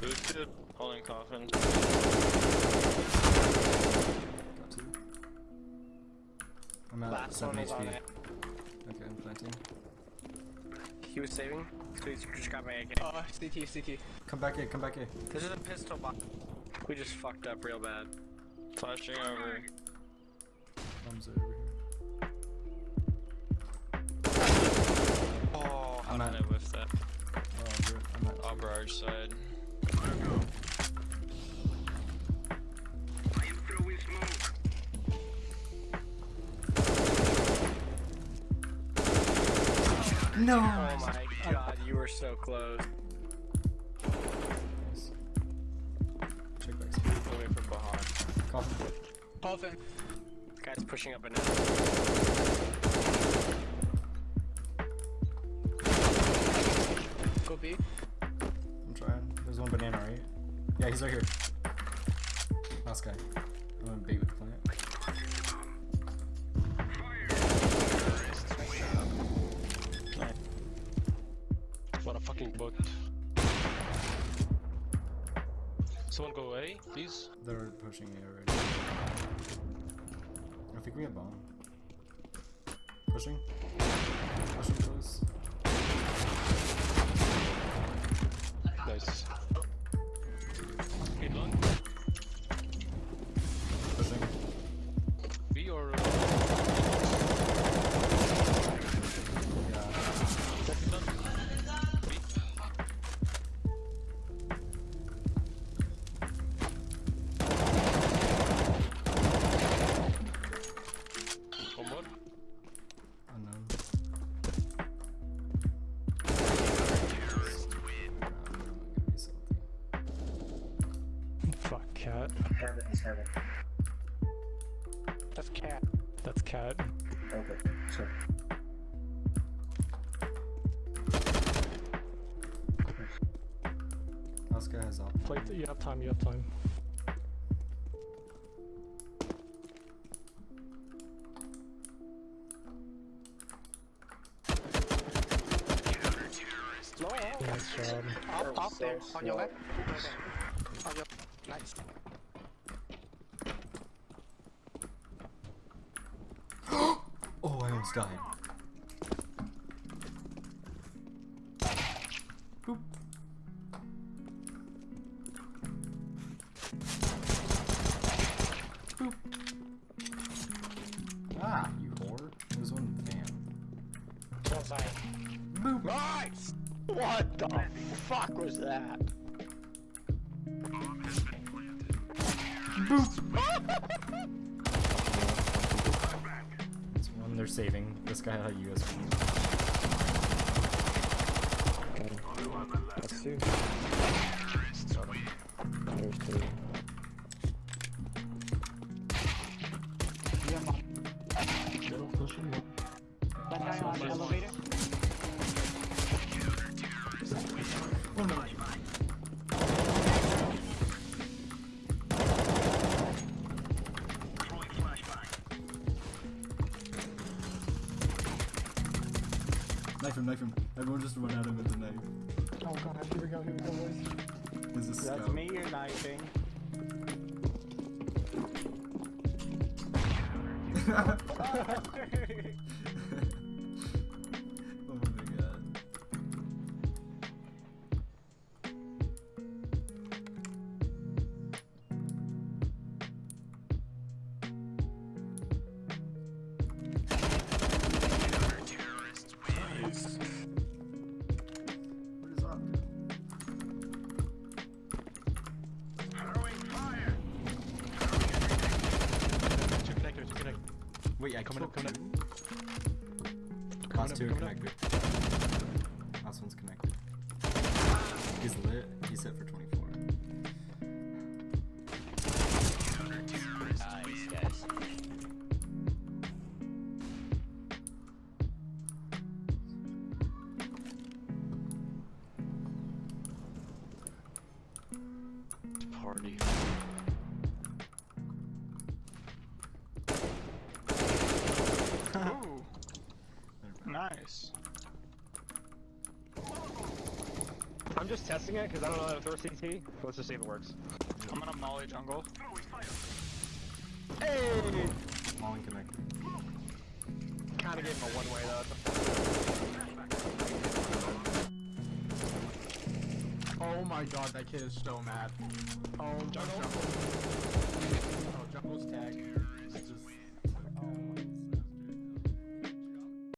Boosted, holding coffin. I'm at Last 7 one on HP. Okay, I'm planting. He was saving. So he's just got my AK. Oh, CT, CT. Come back here, come back here. This is a pistol box. We just fucked up real bad. Flashing over. Thumbs over here. Oh, I'm did at- I whiff that? Oh, rip. I'm at Oh, two. barrage side. No! Oh my god, you were so close. Check back speed. Coming from behind. Coffin. Coffin. Guy's pushing up and down. Go B. I'm trying. There's one banana, right? Yeah, he's right here. Last guy. I'm gonna bait with the plant. What a fucking bot. Someone go away, please. They're pushing A already. I think we have bomb. Pushing. Pushing close. Cat. Heaven is heaven. That's cat. That's cat. Okay, sorry. Last guy has op. Play. You have time. You have time. Nice job. Up, up there. On your left. On your. Nice. Oh, I almost died. Boop. Boop. Ah, you whore. There's one van. One side. Boop. Nice! What the fuck was that? This one they're saving. This guy had a USP. That's two. There's two. That guy on the elevator. Knife him, knife him. Everyone just run at him with the knife. Oh god, here we go, here we go, boys. There's a scout. That's me you're knifing. Wait, I Coming up, coming up. Last up, two are coming up. connected. Last one's connected. He's lit. He's hit for 24. Nice, guys. Party. Nice. I'm just testing it because I don't know how to throw CT. Let's just see if it works. I'm gonna molly jungle. Hey! Molly connect. Kinda gave him a one way though. Oh my god, that kid is so mad. Oh, jungle. jungle. Oh, jungle's tag.